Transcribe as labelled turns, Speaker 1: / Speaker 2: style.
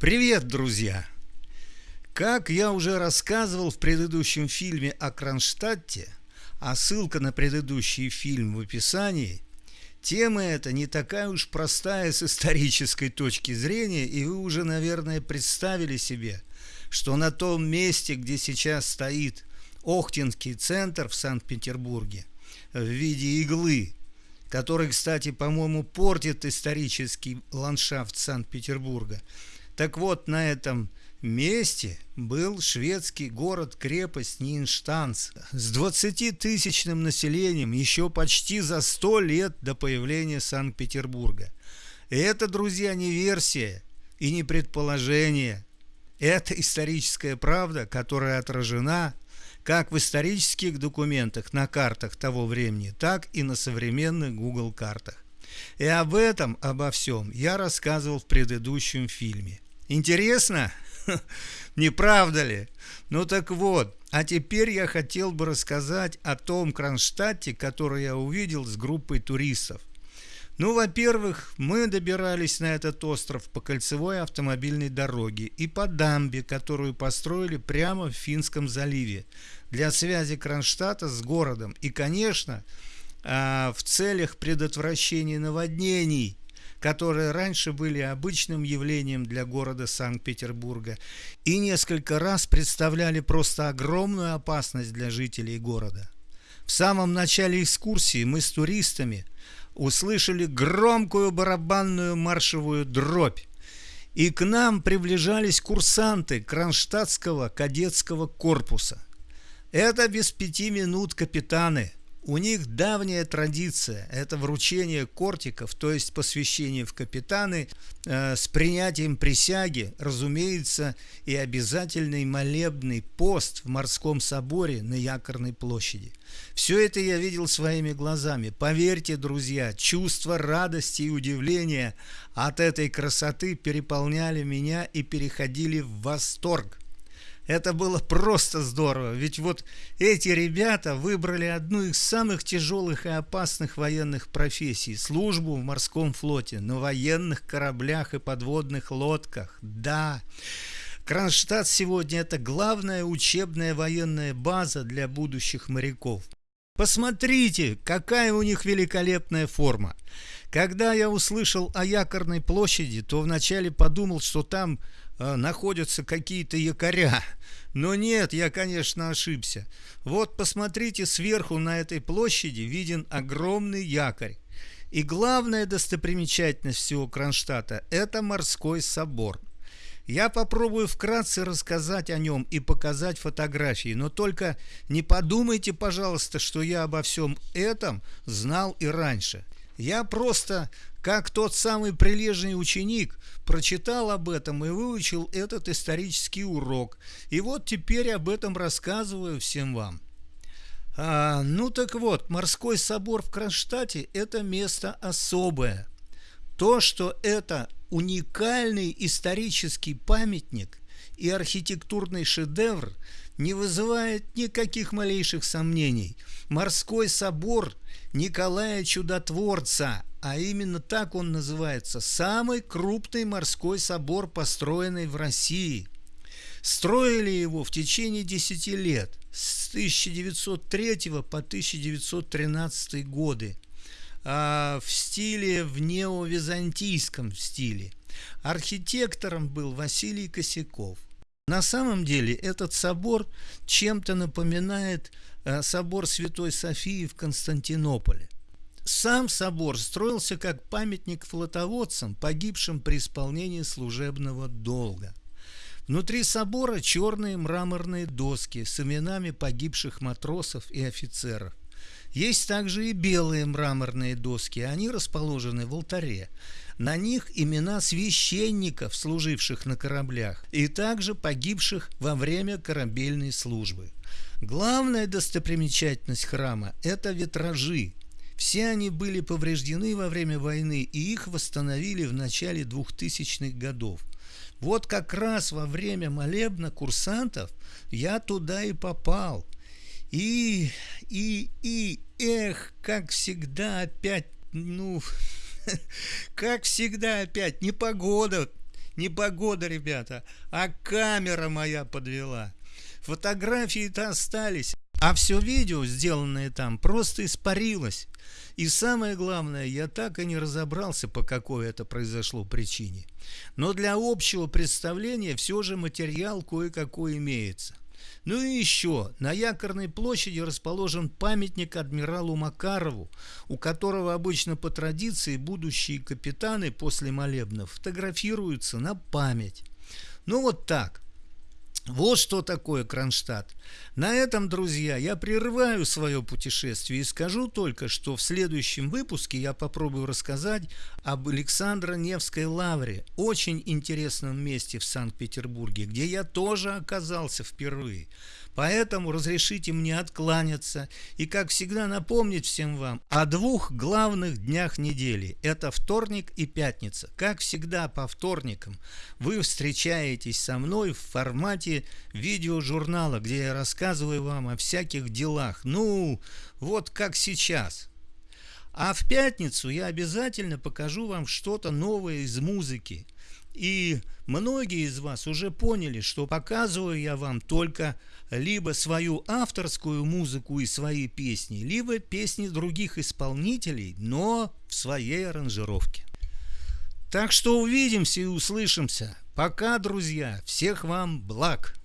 Speaker 1: Привет, друзья! Как я уже рассказывал в предыдущем фильме о Кронштадте, а ссылка на предыдущий фильм в описании, тема эта не такая уж простая с исторической точки зрения, и вы уже, наверное, представили себе, что на том месте, где сейчас стоит Охтинский центр в Санкт-Петербурге в виде иглы, который, кстати, по-моему, портит исторический ландшафт Санкт-Петербурга, так вот, на этом месте был шведский город-крепость Нинштанц с 20-тысячным населением еще почти за 100 лет до появления Санкт-Петербурга. Это, друзья, не версия и не предположение. Это историческая правда, которая отражена как в исторических документах на картах того времени, так и на современных Google картах. И об этом, обо всем я рассказывал в предыдущем фильме. Интересно? Не правда ли? Ну так вот, а теперь я хотел бы рассказать о том Кронштадте, который я увидел с группой туристов. Ну, во-первых, мы добирались на этот остров по кольцевой автомобильной дороге и по дамбе, которую построили прямо в Финском заливе для связи Кронштадта с городом. И, конечно, а, в целях предотвращения наводнений которые раньше были обычным явлением для города Санкт-Петербурга и несколько раз представляли просто огромную опасность для жителей города. В самом начале экскурсии мы с туристами услышали громкую барабанную маршевую дробь, и к нам приближались курсанты Кронштадтского кадетского корпуса. Это без пяти минут капитаны – у них давняя традиция – это вручение кортиков, то есть посвящение в капитаны э, с принятием присяги, разумеется, и обязательный молебный пост в морском соборе на Якорной площади. Все это я видел своими глазами. Поверьте, друзья, чувство радости и удивления от этой красоты переполняли меня и переходили в восторг. Это было просто здорово, ведь вот эти ребята выбрали одну из самых тяжелых и опасных военных профессий – службу в морском флоте, на военных кораблях и подводных лодках. Да, Кронштадт сегодня – это главная учебная военная база для будущих моряков. Посмотрите, какая у них великолепная форма. Когда я услышал о якорной площади, то вначале подумал, что там э, находятся какие-то якоря. Но нет, я, конечно, ошибся. Вот посмотрите, сверху на этой площади виден огромный якорь. И главная достопримечательность всего Кронштадта – это морской собор. Я попробую вкратце рассказать о нем и показать фотографии, но только не подумайте, пожалуйста, что я обо всем этом знал и раньше. Я просто, как тот самый прилежный ученик, прочитал об этом и выучил этот исторический урок. И вот теперь об этом рассказываю всем вам. А, ну так вот, морской собор в Кронштадте – это место особое. То, что это уникальный исторический памятник и архитектурный шедевр, не вызывает никаких малейших сомнений. Морской собор Николая Чудотворца, а именно так он называется, самый крупный морской собор, построенный в России. Строили его в течение 10 лет, с 1903 по 1913 годы, а в стиле, в неовизантийском стиле. Архитектором был Василий Косяков. На самом деле этот собор чем-то напоминает э, собор Святой Софии в Константинополе. Сам собор строился как памятник флотоводцам, погибшим при исполнении служебного долга. Внутри собора черные мраморные доски с именами погибших матросов и офицеров. Есть также и белые мраморные доски, они расположены в алтаре. На них имена священников, служивших на кораблях, и также погибших во время корабельной службы. Главная достопримечательность храма – это витражи. Все они были повреждены во время войны, и их восстановили в начале 2000-х годов. Вот как раз во время молебна курсантов я туда и попал. И, и, и, эх, как всегда опять, ну, Как всегда опять непогода не погода, ребята, а камера моя подвела. Фотографии-то остались, а все видео, сделанное там, просто испарилось. И самое главное, я так и не разобрался, по какой это произошло причине. Но для общего представления все же материал кое-какой имеется. Ну и еще, на Якорной площади расположен памятник адмиралу Макарову, у которого обычно по традиции будущие капитаны после молебнов фотографируются на память. Ну вот так – вот что такое Кронштадт. На этом, друзья, я прерываю свое путешествие и скажу только, что в следующем выпуске я попробую рассказать об Александро-Невской лавре, очень интересном месте в Санкт-Петербурге, где я тоже оказался впервые. Поэтому разрешите мне откланяться и, как всегда, напомнить всем вам о двух главных днях недели. Это вторник и пятница. Как всегда по вторникам вы встречаетесь со мной в формате видеожурнала, где я рассказываю вам о всяких делах. Ну, вот как сейчас. А в пятницу я обязательно покажу вам что-то новое из музыки. И многие из вас уже поняли, что показываю я вам только либо свою авторскую музыку и свои песни, либо песни других исполнителей, но в своей аранжировке. Так что увидимся и услышимся. Пока, друзья. Всех вам благ.